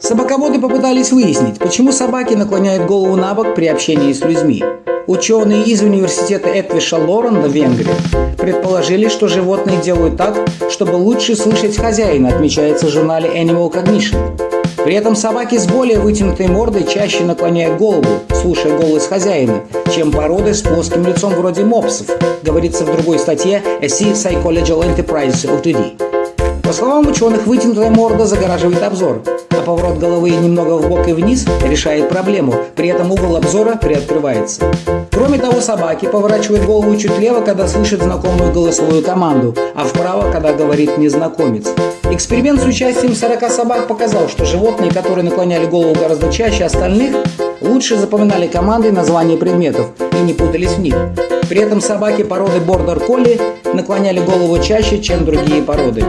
Собаководы попытались выяснить, почему собаки наклоняют голову на бок при общении с людьми. Ученые из университета Этвиша Лоренда в Венгрии предположили, что животные делают так, чтобы лучше слышать хозяина, отмечается в журнале Animal Cognition. При этом собаки с более вытянутой мордой чаще наклоняют голову, слушая голос хозяина, чем породы с плоским лицом вроде мопсов, говорится в другой статье A Sea Psychological Enterprise Ltd. По словам ученых, вытянутая морда загораживает обзор, а поворот головы немного в бок и вниз решает проблему, при этом угол обзора приоткрывается. Кроме того, собаки поворачивают голову чуть влево, когда слышат знакомую голосовую команду, а вправо, когда говорит незнакомец. Эксперимент с участием 40 собак показал, что животные, которые наклоняли голову гораздо чаще остальных, лучше запоминали команды и названия предметов и не путались в них. При этом собаки породы бордер колли наклоняли голову чаще, чем другие породы.